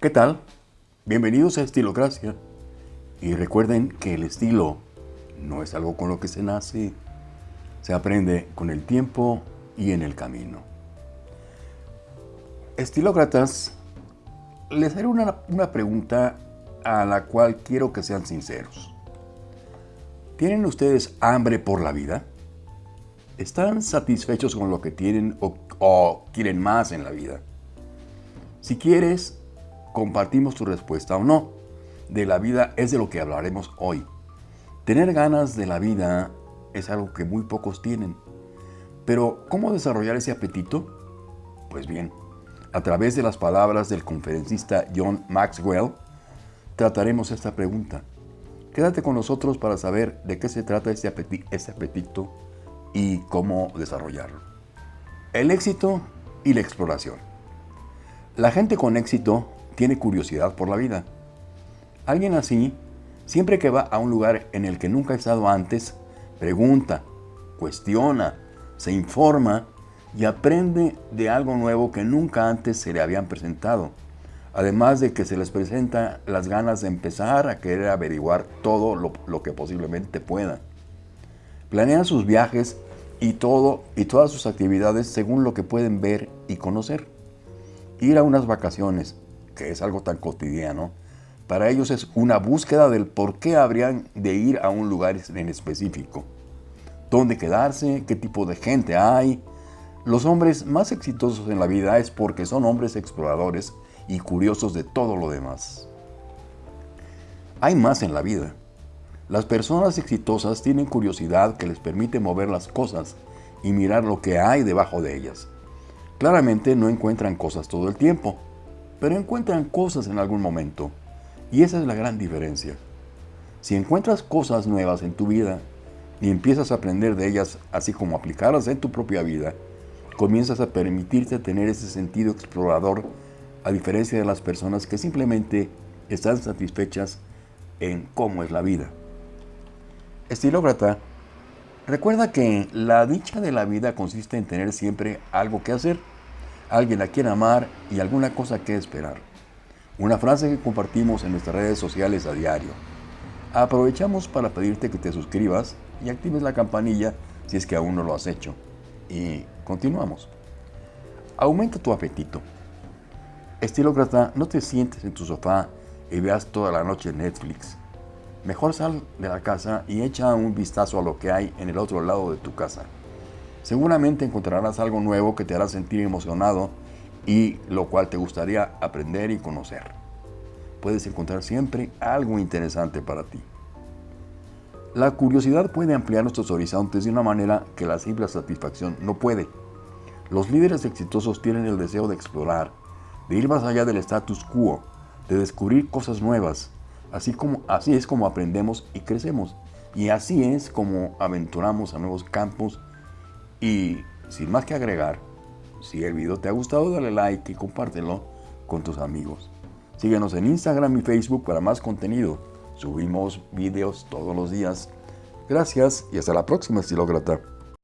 ¿Qué tal? Bienvenidos a Estilocracia. Y recuerden que el estilo no es algo con lo que se nace, se aprende con el tiempo y en el camino. Estilócratas, les haré una, una pregunta a la cual quiero que sean sinceros. ¿Tienen ustedes hambre por la vida? ¿Están satisfechos con lo que tienen o, o quieren más en la vida? Si quieres, compartimos tu respuesta o no. De la vida es de lo que hablaremos hoy. Tener ganas de la vida es algo que muy pocos tienen. Pero, ¿cómo desarrollar ese apetito? Pues bien, a través de las palabras del conferencista John Maxwell, trataremos esta pregunta. Quédate con nosotros para saber de qué se trata ese apetito y cómo desarrollarlo. El éxito y la exploración. La gente con éxito tiene curiosidad por la vida. Alguien así, siempre que va a un lugar en el que nunca ha estado antes, pregunta, cuestiona, se informa y aprende de algo nuevo que nunca antes se le habían presentado. Además de que se les presenta las ganas de empezar a querer averiguar todo lo, que posiblemente pueda. Planean sus viajes y todo y todas sus actividades según lo que pueden ver y conocer. Ir a unas vacaciones, que es algo tan cotidiano, para ellos es una búsqueda del por qué habrían de ir a un lugar en específico. ¿Dónde quedarse? ¿Qué tipo de gente hay? Los hombres más exitosos en la vida es porque son hombres exploradores y curiosos de todo lo demás. Hay más en la vida. Las personas exitosas tienen curiosidad que les permite mover las cosas y mirar lo que hay debajo de ellas. Claramente no encuentran cosas todo el tiempo, pero encuentran cosas en algún momento. Y esa es la gran diferencia. Si encuentras cosas nuevas en tu vida y empiezas a aprender de ellas, así como aplicarlas en tu propia vida, comienzas a permitirte tener ese sentido explorador a diferencia de las personas que simplemente están satisfechas en cómo es la vida. Estilócrata, recuerda que la dicha de la vida consiste en tener siempre algo que hacer, alguien a quien amar y alguna cosa que esperar. Una frase que compartimos en nuestras redes sociales a diario. Aprovechamos para pedirte que te suscribas y actives la campanilla si es que aún no lo has hecho. Y continuamos. Aumenta tu apetito. Estilócrata, no te sientes en tu sofá y veas toda la noche Netflix. Mejor sal de la casa y echa un vistazo a lo que hay en el otro lado de tu casa. Seguramente encontrarás algo nuevo que te hará sentir emocionado y lo cual te gustaría aprender y conocer. Puedes encontrar siempre algo interesante para ti. La curiosidad puede ampliar nuestros horizontes de una manera que la simple satisfacción no puede. Los líderes exitosos tienen el deseo de explorar, de ir más allá del status quo, de descubrir cosas nuevas. Así, como, así es como aprendemos y crecemos. Y así es como aventuramos a nuevos campos. Y sin más que agregar, si el video te ha gustado, dale like y compártelo con tus amigos. Síguenos en Instagram y Facebook para más contenido. Subimos videos todos los días. Gracias y hasta la próxima, estilócrata.